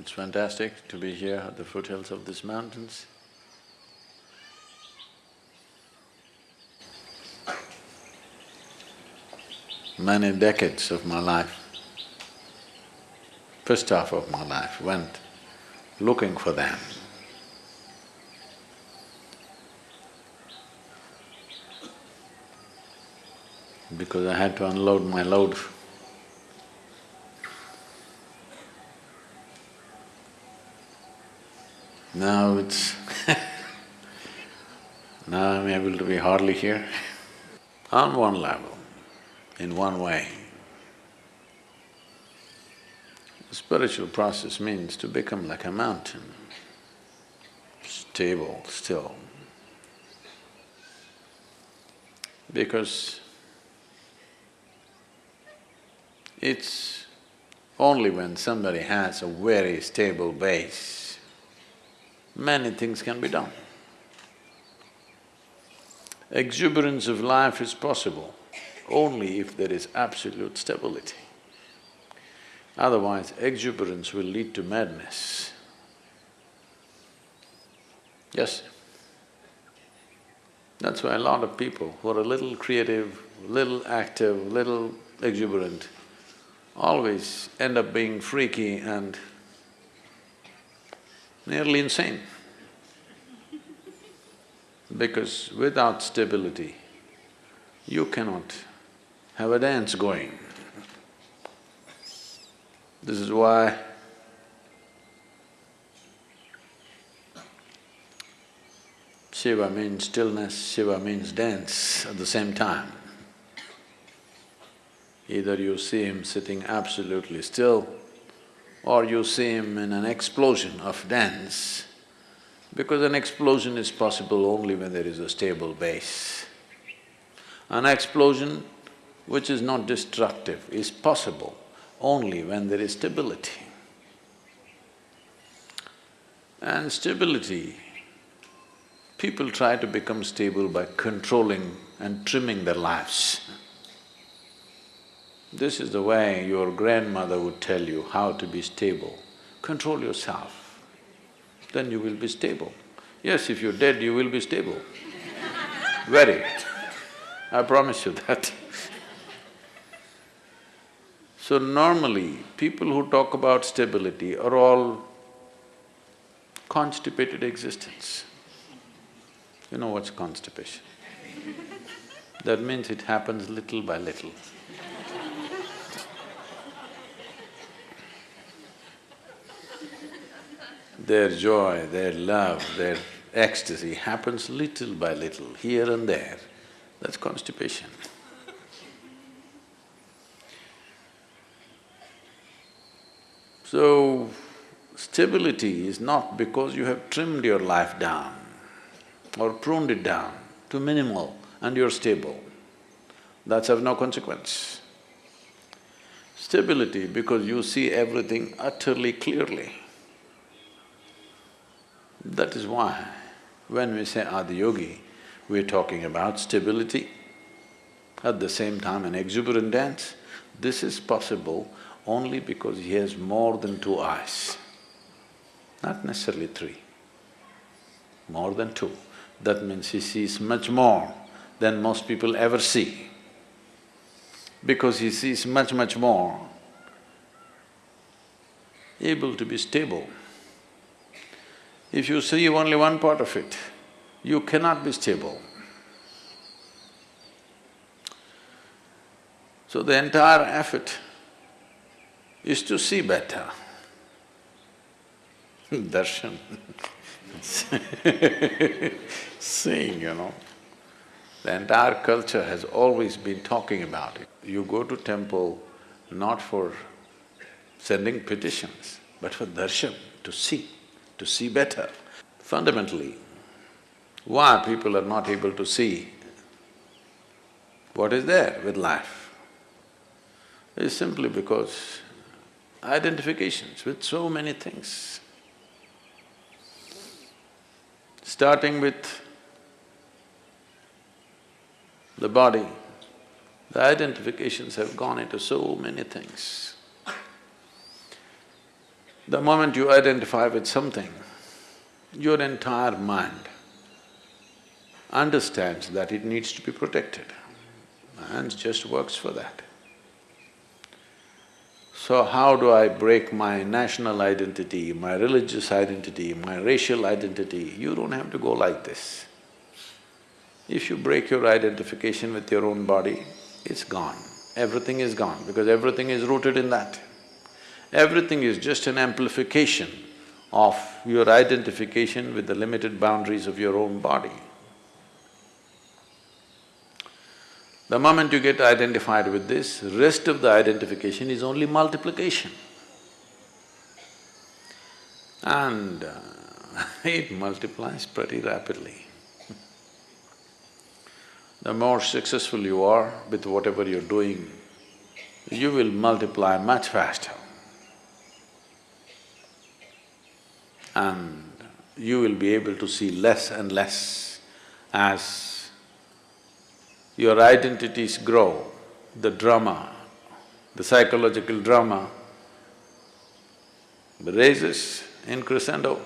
It's fantastic to be here at the foothills of these mountains. Many decades of my life, first half of my life went looking for them. Because I had to unload my load Now it's now I'm able to be hardly here. On one level, in one way, the spiritual process means to become like a mountain, stable, still. Because it's only when somebody has a very stable base many things can be done. Exuberance of life is possible only if there is absolute stability. Otherwise, exuberance will lead to madness. Yes. That's why a lot of people who are a little creative, little active, little exuberant, always end up being freaky and nearly insane. Because without stability, you cannot have a dance going. This is why Shiva means stillness, Shiva means dance at the same time. Either you see him sitting absolutely still or you see him in an explosion of dance, because an explosion is possible only when there is a stable base. An explosion which is not destructive is possible only when there is stability. And stability, people try to become stable by controlling and trimming their lives. This is the way your grandmother would tell you how to be stable. Control yourself, then you will be stable. Yes, if you're dead, you will be stable. Very. I promise you that. So normally, people who talk about stability are all constipated existence. You know what's constipation? That means it happens little by little. Their joy, their love, their ecstasy happens little by little, here and there. That's constipation. So, stability is not because you have trimmed your life down or pruned it down to minimal and you're stable. That's of no consequence. Stability because you see everything utterly clearly. That is why when we say Adiyogi, we're talking about stability, at the same time an exuberant dance. This is possible only because he has more than two eyes, not necessarily three, more than two. That means he sees much more than most people ever see. Because he sees much, much more, able to be stable. If you see only one part of it, you cannot be stable. So the entire effort is to see better. Darshan seeing, you know. The entire culture has always been talking about it. You go to temple not for sending petitions, but for darshan, to see to see better. Fundamentally, why people are not able to see what is there with life is simply because identifications with so many things. Starting with the body, the identifications have gone into so many things. The moment you identify with something, your entire mind understands that it needs to be protected and just works for that. So how do I break my national identity, my religious identity, my racial identity? You don't have to go like this. If you break your identification with your own body, it's gone. Everything is gone because everything is rooted in that. Everything is just an amplification of your identification with the limited boundaries of your own body. The moment you get identified with this, rest of the identification is only multiplication. And uh, it multiplies pretty rapidly. the more successful you are with whatever you're doing, you will multiply much faster. And you will be able to see less and less as your identities grow, the drama, the psychological drama raises in crescendo,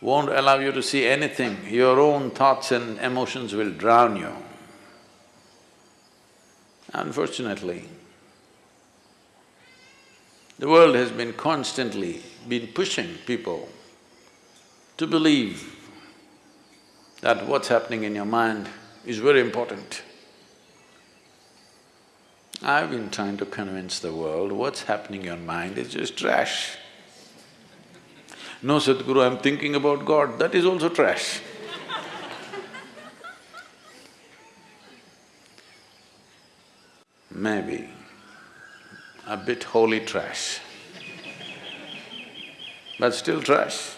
won't allow you to see anything, your own thoughts and emotions will drown you. Unfortunately, the world has been constantly been pushing people to believe that what's happening in your mind is very important. I've been trying to convince the world what's happening in your mind is just trash. No, Sadhguru, I'm thinking about God, that is also trash. Maybe a bit holy trash, but still trash.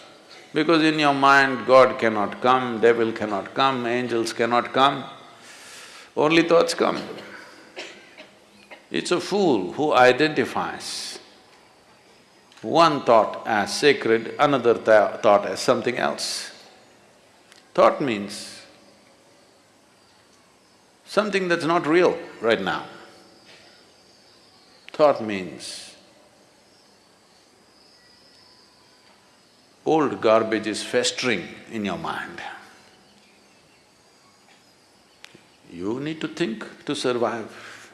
Because in your mind, God cannot come, devil cannot come, angels cannot come, only thoughts come. It's a fool who identifies one thought as sacred, another th thought as something else. Thought means something that's not real right now. Thought means old garbage is festering in your mind. You need to think to survive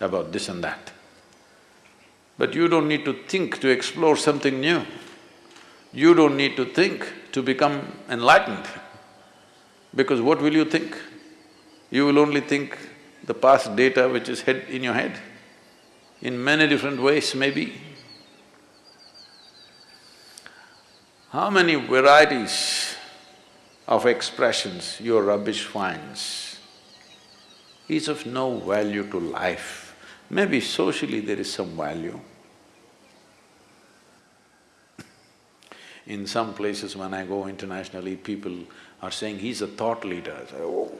about this and that. But you don't need to think to explore something new. You don't need to think to become enlightened. Because what will you think? You will only think the past data which is head in your head, in many different ways maybe. How many varieties of expressions your rubbish finds is of no value to life. Maybe socially there is some value. In some places when I go internationally, people are saying, he's a thought leader. I say, oh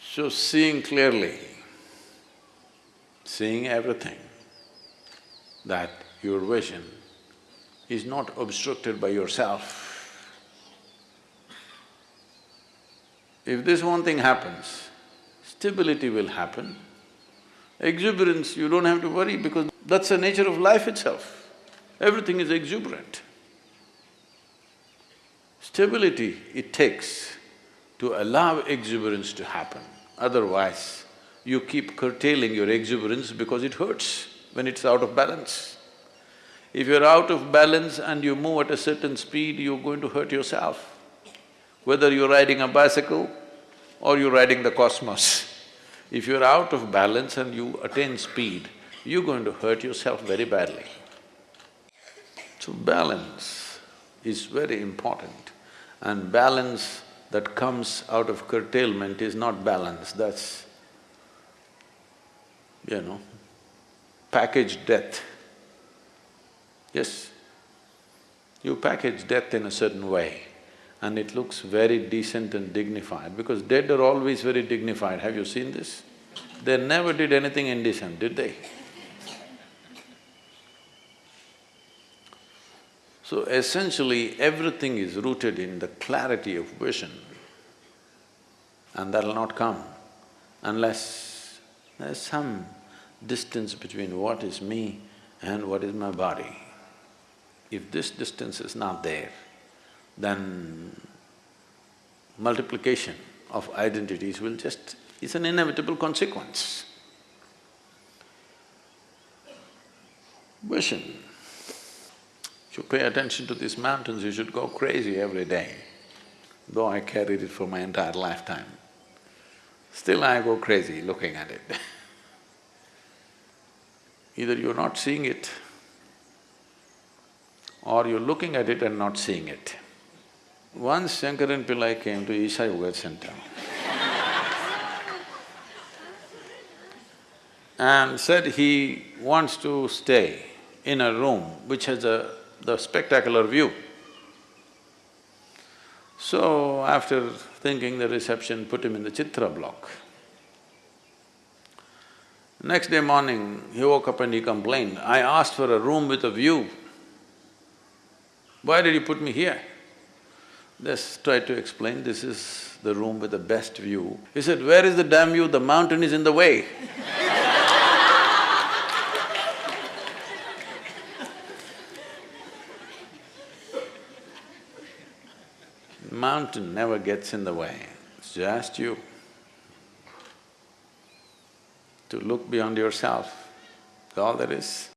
so seeing clearly, seeing everything, that your vision is not obstructed by yourself. If this one thing happens, stability will happen. Exuberance, you don't have to worry because that's the nature of life itself. Everything is exuberant. Stability it takes to allow exuberance to happen, otherwise you keep curtailing your exuberance because it hurts when it's out of balance. If you're out of balance and you move at a certain speed, you're going to hurt yourself. Whether you're riding a bicycle or you're riding the cosmos, if you're out of balance and you attain speed, you're going to hurt yourself very badly. So balance is very important and balance that comes out of curtailment is not balance, that's, you know, package death. Yes, you package death in a certain way and it looks very decent and dignified because dead are always very dignified, have you seen this? They never did anything indecent, did they? So essentially, everything is rooted in the clarity of vision and that'll not come unless there's some distance between what is me and what is my body. If this distance is not there, then multiplication of identities will just… it's an inevitable consequence. Vision. You pay attention to these mountains, you should go crazy every day, though I carried it for my entire lifetime. Still I go crazy looking at it Either you're not seeing it or you're looking at it and not seeing it. Once Shankaran Pillai came to Isha Yoga Center and said he wants to stay in a room which has a… the spectacular view. So after thinking the reception put him in the Chitra block. Next day morning, he woke up and he complained, I asked for a room with a view. Why did you put me here? Just tried to explain, this is the room with the best view. He said, where is the damn view? The mountain is in the way Mountain never gets in the way, it's just you. To look beyond yourself, all there is.